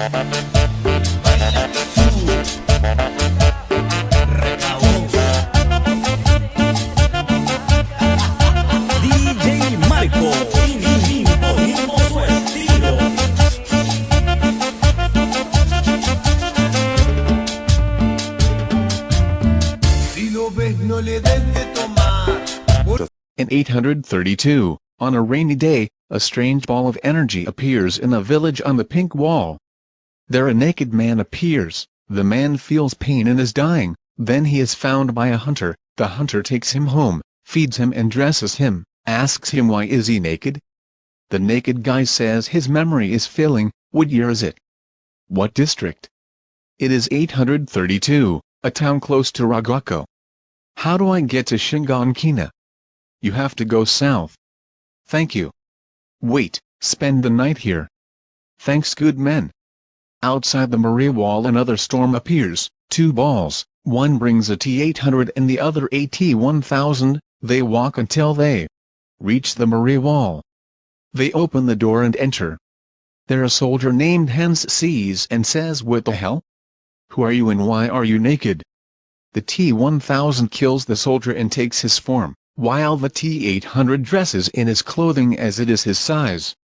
In 832, on a rainy day, a strange ball of energy appears in a village on the pink wall. There a naked man appears, the man feels pain and is dying, then he is found by a hunter, the hunter takes him home, feeds him and dresses him, asks him why is he naked? The naked guy says his memory is failing, what year is it? What district? It is 832, a town close to Ragako. How do I get to Shiganshina? You have to go south. Thank you. Wait, spend the night here. Thanks good men. Outside the Maria wall another storm appears, two balls, one brings a T-800 and the other a T-1000, they walk until they reach the Maria wall. They open the door and enter. There a soldier named Hans sees and says what the hell? Who are you and why are you naked? The T-1000 kills the soldier and takes his form, while the T-800 dresses in his clothing as it is his size.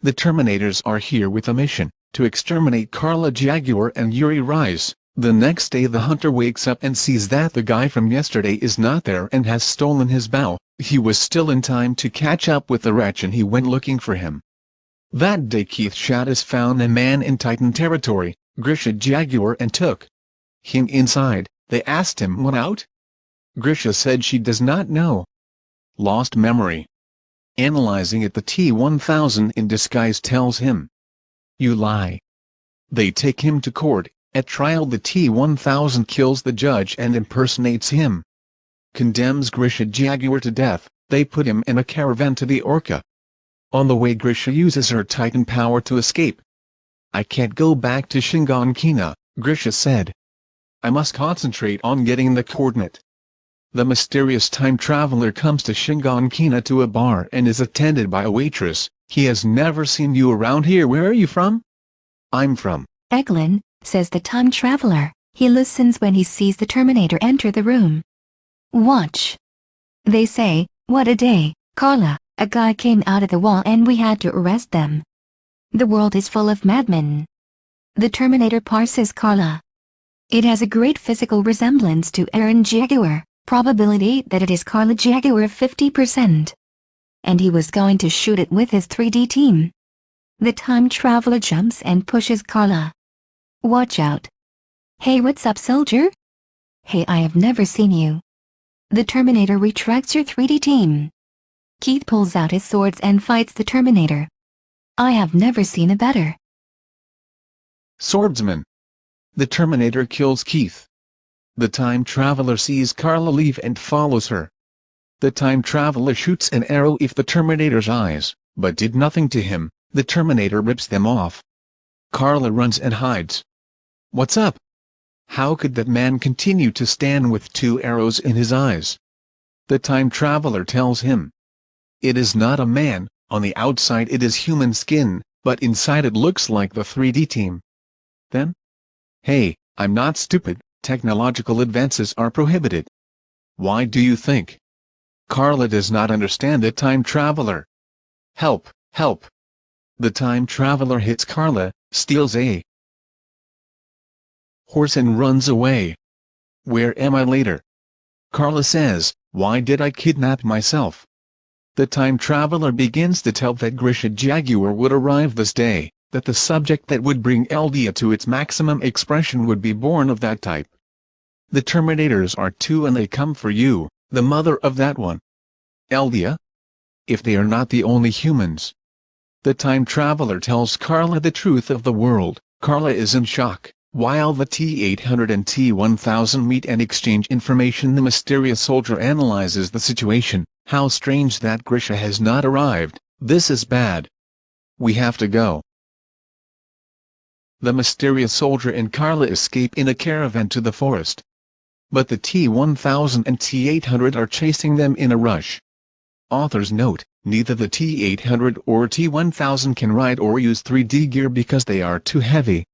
The Terminators are here with a mission, to exterminate Carla Jaeger and Yuri Reiss. The next day the hunter wakes up and sees that the guy from yesterday is not there and has stolen his bow. He was still in time to catch up with the wretch and he went looking for him. That day Keith Shadis found a man in Titan territory, Grisha Jaeger and took him inside. They asked him what out? Grisha said she does not know. Lost memory. Analyzing it the T-1000 in disguise tells him. You lie. They take him to court, at trial the T-1000 kills the judge and impersonates him. Condemns Grisha Jaeger to death, they put him in a caravan to the Orca. On the way Grisha uses her titan power to escape. I can't go back to Shiganshina, Grisha said. I must concentrate on getting the coordinate. The mysterious time traveler comes to Shiganshina to a bar and is attended by a waitress, he has never seen you around here where are you from? I'm from. Eglin, says the time traveler. He listens when he sees the Terminator enter the room. Watch. They say, what a day, Carla, a guy came out of the wall and we had to arrest them. The world is full of madmen. The Terminator parses Carla. It has a great physical resemblance to Eren Jaeger, probability that it is Carla Jaeger 50%. And he was going to shoot it with his 3D team. The time traveler jumps and pushes Carla. Watch out. Hey what's up soldier? Hey I have never seen you. The Terminator retracts your 3D team. Keith pulls out his swords and fights the Terminator. I have never seen a better. Swordsman. The Terminator kills Keith. The time traveler sees Carla leave and follows her. The time traveler shoots an arrow if the Terminator's eyes, but did nothing to him, the Terminator rips them off. Carla runs and hides. What's up? How could that man continue to stand with two arrows in his eyes? The time traveler tells him. It is not a man, on the outside it is human skin, but inside it looks like the 3D team. Then? Hey, I'm not stupid, technological advances are prohibited. Why do you think? Carla does not understand the time traveler. Help, help. The time traveler hits Carla, steals a horse and runs away. Where am I later? Carla says, why did I kidnap myself? The time traveler begins to tell that Grisha Jaeger would arrive this day, that the subject that would bring Eldia to its maximum expression would be born of that type. The Terminators are two and they come for you, the mother of that one. Eldia? If they are not the only humans. The time traveler tells Carla the truth of the world, Carla is in shock. While the T-800 and T-1000 meet and exchange information the mysterious soldier analyzes the situation, how strange that Grisha has not arrived, this is bad. We have to go. The mysterious soldier and Carla escape in a caravan to the forest. But the T-1000 and T-800 are chasing them in a rush. Author's note, neither the T-800 or T-1000 can ride or use 3D gear because they are too heavy.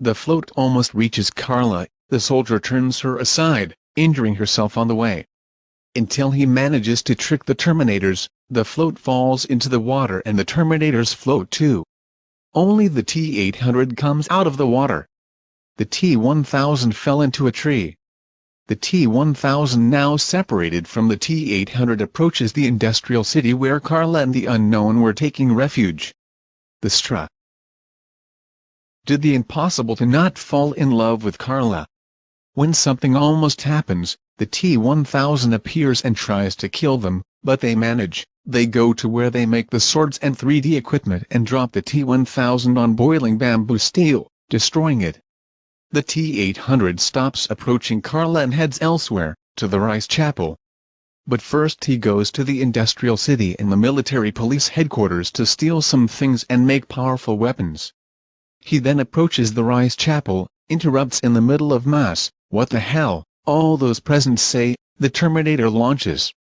The float almost reaches Carla, the soldier turns her aside, injuring herself on the way. Until he manages to trick the Terminators, the float falls into the water and the Terminators float too. Only the T-800 comes out of the water. The T-1000 fell into a tree. The T-1000 now separated from the T-800 approaches the industrial city where Carla and the unknown were taking refuge. The Stra did the impossible to not fall in love with Carla. When something almost happens, the T-1000 appears and tries to kill them, but they manage, they go to where they make the swords and 3D equipment and drop the T-1000 on boiling bamboo steel, destroying it. The T-800 stops approaching Carla and heads elsewhere, to the Reiss Chapel. But first he goes to the industrial city and the military police headquarters to steal some things and make powerful weapons. He then approaches the Reiss Chapel, interrupts in the middle of Mass, what the hell, all those present say, the Terminator launches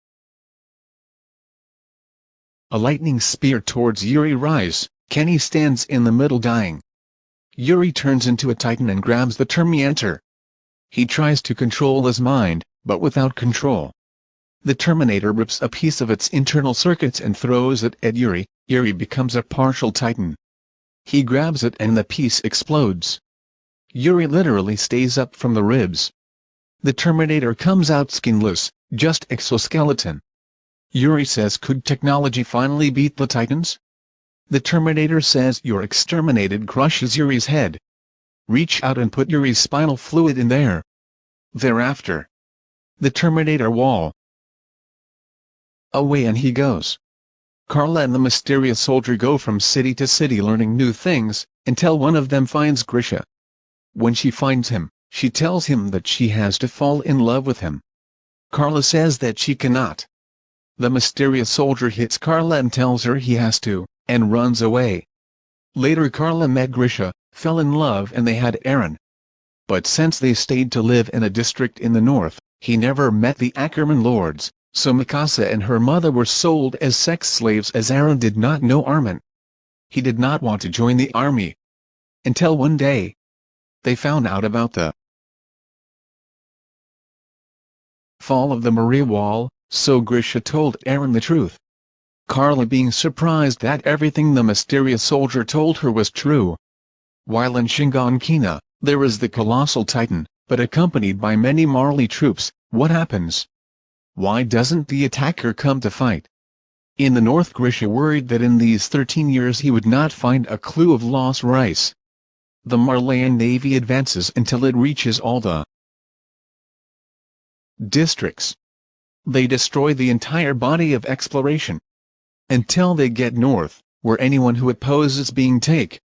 a lightning spear towards Yuri Reiss, Kenny stands in the middle dying. Yuri turns into a titan and grabs the Terminator. He tries to control his mind, but without control. The Terminator rips a piece of its internal circuits and throws it at Yuri, Yuri becomes a partial titan. He grabs it and the piece explodes. Yuri literally stays up from the ribs. The Terminator comes out skinless, just exoskeleton. Yuri says could technology finally beat the Titans? The Terminator says you're exterminated crushes Yuri's head. Reach out and put Yuri's spinal fluid in there. Thereafter. The Terminator wall. Away and he goes. Carla and the mysterious soldier go from city to city learning new things, until one of them finds Grisha. When she finds him, she tells him that she has to fall in love with him. Carla says that she cannot. The mysterious soldier hits Carla and tells her he has to, and runs away. Later Carla met Grisha, fell in love and they had Eren. But since they stayed to live in a district in the north, he never met the Ackerman lords, so Mikasa and her mother were sold as sex slaves as Eren did not know Armin. He did not want to join the army. Until one day, they found out about the fall of the Maria Wall, so Grisha told Eren the truth. Carla being surprised that everything the mysterious soldier told her was true. While in Shiganshina, there is the colossal titan, but accompanied by many Marley troops, what happens? Why doesn't the attacker come to fight? In the north Grisha worried that in these 13 years he would not find a clue of lost rice. The Marleyan navy advances until it reaches all the districts. They destroy the entire body of exploration. Until they get north, where anyone who opposes being take